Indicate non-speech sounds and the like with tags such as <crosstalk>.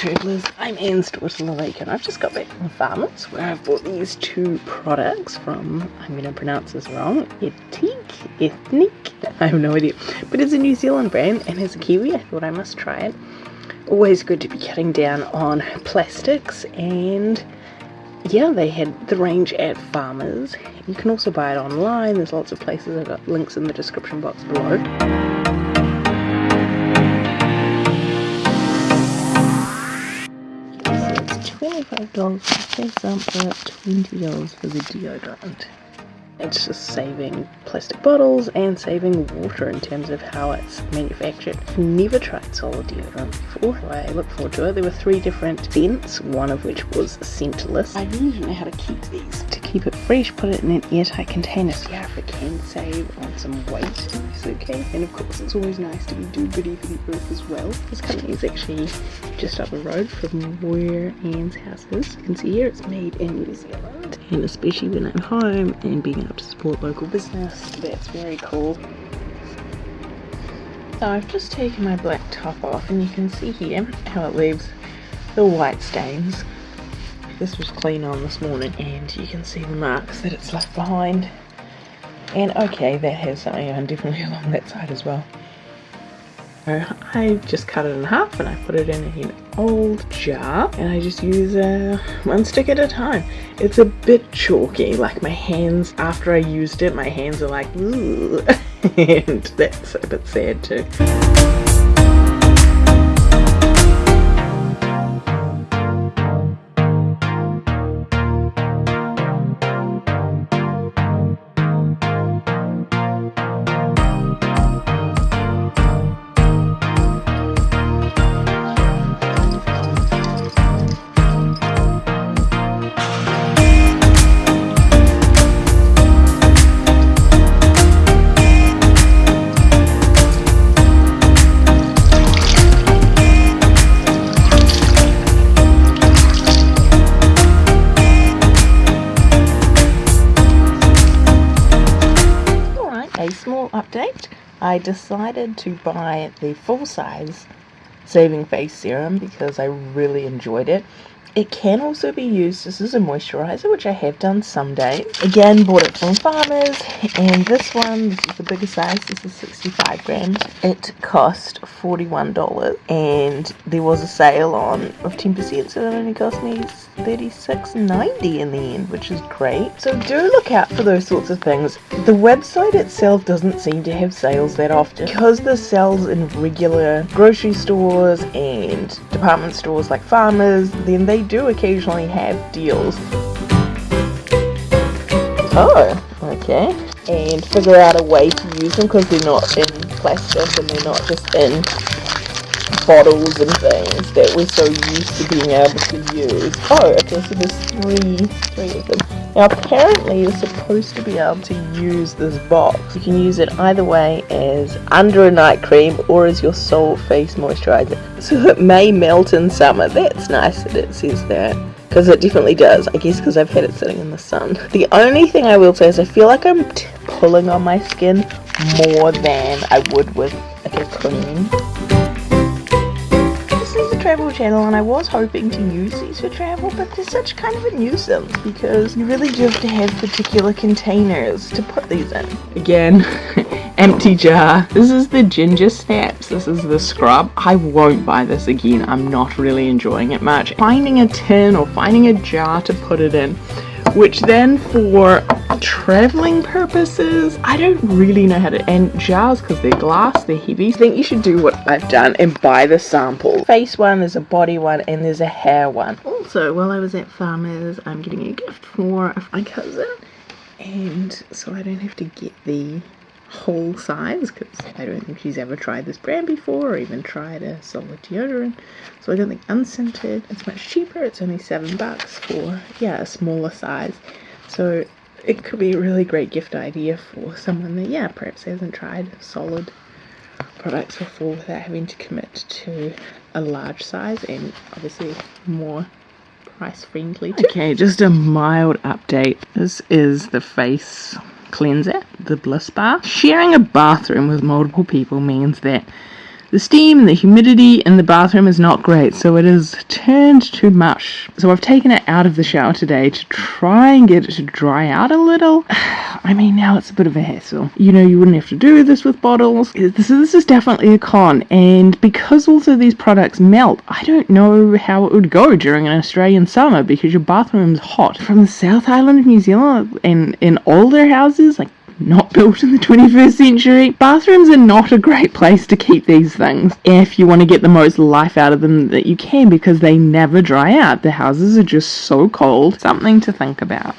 travellers, I'm Anne Stortler-Lake and I've just got back from Farmers where I've bought these two products from, I'm going to pronounce this wrong, Ethique, Ethnic, I have no idea, but it's a New Zealand brand and as a Kiwi I thought I must try it. Always good to be cutting down on plastics and yeah, they had the range at Farmers. You can also buy it online, there's lots of places, I've got links in the description box below. $25 for face sample, $20 for the deodorant. It's just saving plastic bottles and saving water in terms of how it's manufactured. I've never tried solid deodorant before, so I look forward to it. There were three different scents, one of which was scentless. I really don't know how to keep these. To keep it fresh, put it in an airtight container so yeah, if it can save on some weight it's okay. And of course it's always nice to be do-goody for the earth as well. This company is actually just up the road from where Anne's house is. You can see here it's made in New Zealand and especially when I'm home and being to support local business that's very cool. So I've just taken my black top off and you can see here how it leaves the white stains. This was clean on this morning and you can see the marks that it's left behind. And okay that has something on definitely <laughs> along that side as well I just cut it in half and I put it in an old jar and I just use uh, one stick at a time. It's a bit chalky, like my hands, after I used it, my hands are like, <laughs> and that's a bit sad too. I decided to buy the full size Saving Face Serum because I really enjoyed it. It can also be used this is a moisturizer, which I have done some days. Again, bought it from Farmers, and this one, this is the bigger size, this is 65 grams. It cost $41, and there was a sale on of 10%, so it only cost me $36.90 in the end, which is great. So do look out for those sorts of things. The website itself doesn't seem to have sales that often. Because the sales in regular grocery stores and department stores like Farmers, then they do occasionally have deals. Oh, okay. And figure out a way to use them because they're not in plastic and they're not just in bottles and things that we're so used to being able to use. Oh, okay, so there's three, three of them. Now apparently you're supposed to be able to use this box. You can use it either way as under a night cream or as your sole face moisturizer. So it may melt in summer. That's nice that it says that. Because it definitely does. I guess because I've had it sitting in the sun. The only thing I will say is I feel like I'm pulling on my skin more than I would with like a cream travel channel and I was hoping to use these for travel but they're such kind of a nuisance because you really do have to have particular containers to put these in. Again, <laughs> empty jar. This is the ginger snaps. This is the scrub. I won't buy this again. I'm not really enjoying it much. Finding a tin or finding a jar to put it in which then for traveling purposes. I don't really know how to and jars because they're glass they're heavy. I think you should do what I've done and buy the sample. Face one there's a body one and there's a hair one. Also while I was at farmers I'm getting a gift for my cousin. And so I don't have to get the whole size because I don't think she's ever tried this brand before or even tried a solid deodorant. So I don't think unscented. It's much cheaper. It's only seven bucks for yeah a smaller size. So it could be a really great gift idea for someone that yeah perhaps hasn't tried solid products before without having to commit to a large size and obviously more price friendly okay just a mild update this is the face cleanser, the Bliss Bar. Sharing a bathroom with multiple people means that The steam, and the humidity in the bathroom is not great, so it has turned to mush. So I've taken it out of the shower today to try and get it to dry out a little. <sighs> I mean, now it's a bit of a hassle. You know, you wouldn't have to do this with bottles. This, this is definitely a con, and because also these products melt, I don't know how it would go during an Australian summer because your bathroom's hot. From the South Island of New Zealand and in older houses, like not built in the 21st century. Bathrooms are not a great place to keep these things if you want to get the most life out of them that you can because they never dry out. The houses are just so cold. Something to think about.